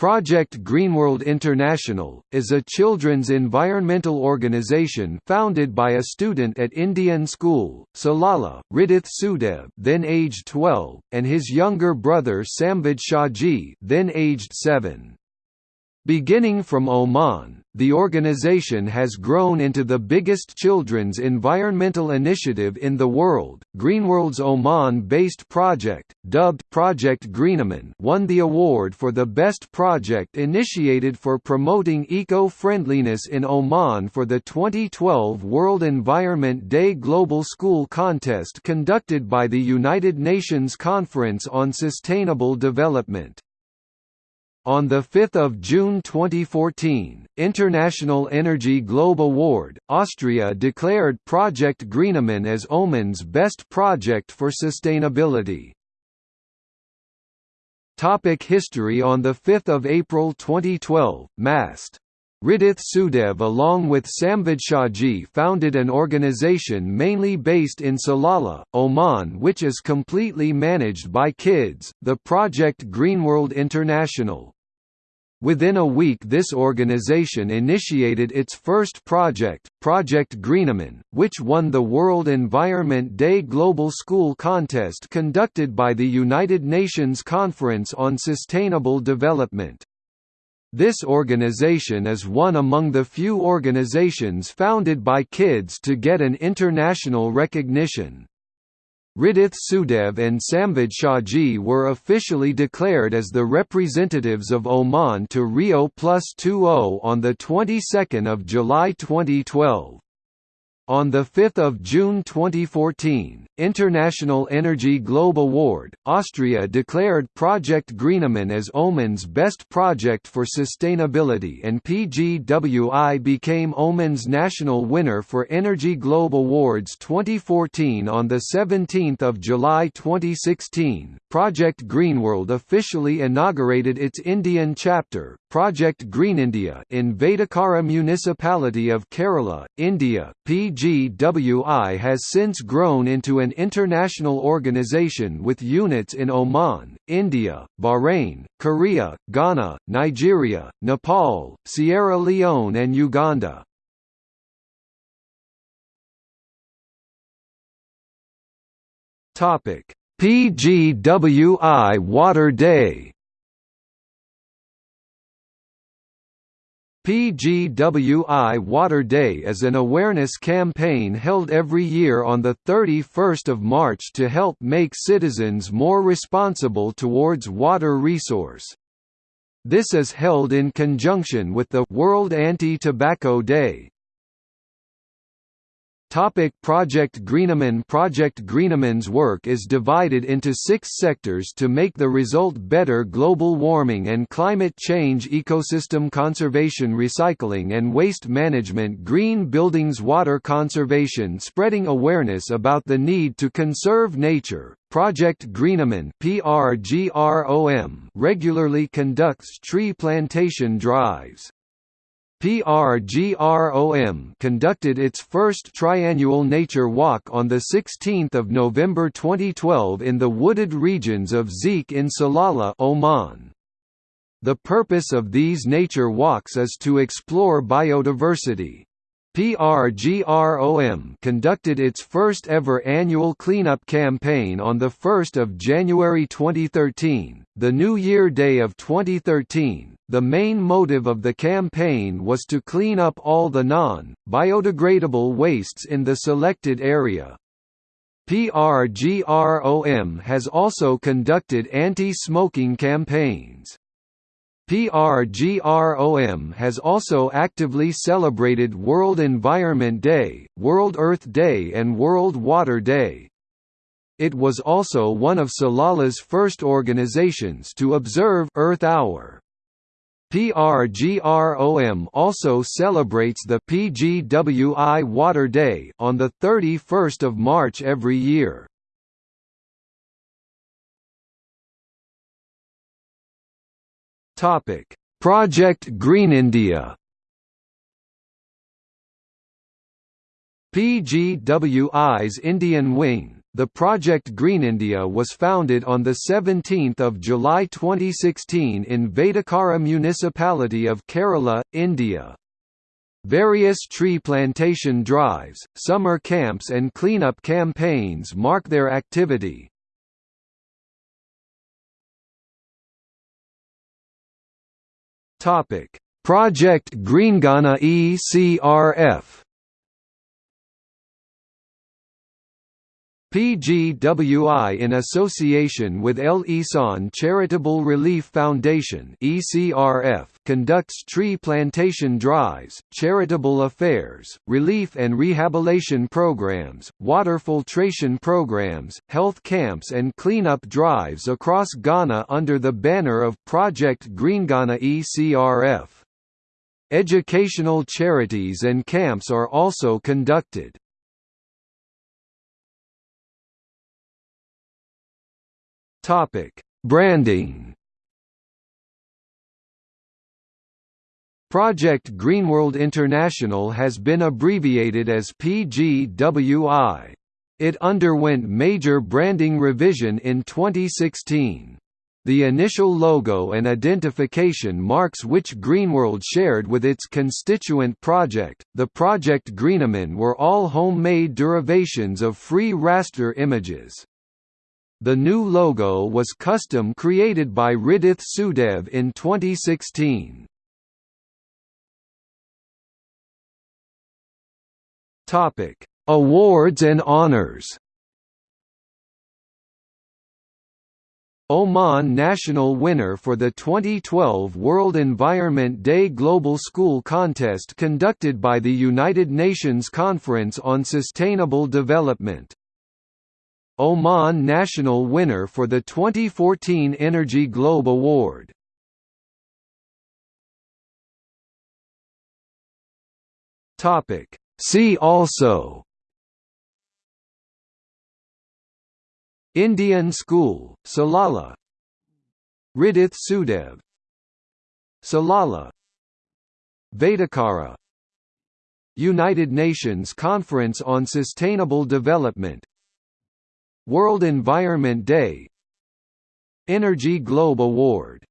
Project Greenworld International, is a children's environmental organization founded by a student at Indian School, Salala, Ridith Sudev then aged 12, and his younger brother Samvid Shahji then aged 7. Beginning from Oman, the organization has grown into the biggest children's environmental initiative in the world. Greenworld's Oman-based project, dubbed Project GreenOman, won the award for the best project initiated for promoting eco-friendliness in Oman for the 2012 World Environment Day Global School Contest conducted by the United Nations Conference on Sustainable Development. On 5 June 2014, International Energy Globe Award, Austria declared Project GreenOman as Oman's best project for sustainability. Topic history On 5 April 2012, MAST. Ridith Sudev along with Samvid Shahji founded an organization mainly based in Salalah, Oman which is completely managed by kids, the Project Greenworld International. Within a week this organization initiated its first project, Project GreenOman, which won the World Environment Day Global School Contest conducted by the United Nations Conference on Sustainable Development. This organization is one among the few organizations founded by kids to get an international recognition. Ridith Sudev and Samvid Shahji were officially declared as the representatives of Oman to Rio Plus 20 on the 22nd of July 2012. On 5 June 2014, International Energy Globe Award, Austria declared Project GreenOman as Oman's best project for sustainability and PGWI became Oman's national winner for Energy Globe Awards 2014 on 17 July 2016. Project Greenworld officially inaugurated its Indian chapter, Project Green India, in Vedakara municipality of Kerala, India. PGWI has since grown into an international organization with units in Oman, India, Bahrain, Korea, Ghana, Nigeria, Nepal, Sierra Leone and Uganda. PGWI Water Day PGWI Water Day is an awareness campaign held every year on 31 March to help make citizens more responsible towards water resource. This is held in conjunction with the World Anti-Tobacco Day, Topic Project GreenOman Project GreenOman's work is divided into six sectors to make the result better global warming and climate change ecosystem conservation recycling and waste management green buildings water conservation spreading awareness about the need to conserve nature, Project GreenOman regularly conducts tree plantation drives. PRGROM conducted its first triannual nature walk on 16 November 2012 in the wooded regions of Zik in Salalah Oman. The purpose of these nature walks is to explore biodiversity. PRGROM conducted its first ever annual cleanup campaign on 1 January 2013, the New Year Day of 2013, the main motive of the campaign was to clean up all the non-biodegradable wastes in the selected area. PRGROM has also conducted anti-smoking campaigns. PRGROM has also actively celebrated World Environment Day, World Earth Day and World Water Day. It was also one of Salala's first organizations to observe Earth Hour. PRGROM also celebrates the PGWI Water Day on the 31st of March every year. Topic: Project Green India. PGWI's Indian wing, The Project Green India was founded on 17 July 2016 in Vedakara municipality of Kerala, India. Various tree plantation drives, summer camps and cleanup campaigns mark their activity. Project GreenGhana ECRF PGWI in association with El Ihsan Charitable Relief Foundation ECRF conducts tree plantation drives, charitable affairs, relief and rehabilitation programs, water filtration programs, health camps and cleanup drives across Ghana under the banner of Project GreenGhana ECRF. Educational charities and camps are also conducted. Topic: Branding. Project Greenworld International has been abbreviated as PGWI. It underwent major branding revision in 2016. The initial logo and identification marks which Greenworld shared with its constituent project, the Project GreenOman were all homemade derivations of free raster images. The new logo was custom created by Ridith Sudev in 2016. Topic: Awards and honors. Oman national winner for the 2012 World Environment Day Global School Contest conducted by the United Nations Conference on Sustainable Development. Oman national winner for the 2014 Energy Globe Award. Topic. See also. Indian School, Salala Ridith Sudev. Salala Vedakara United Nations Conference on Sustainable Development World Environment Day Energy Globe Award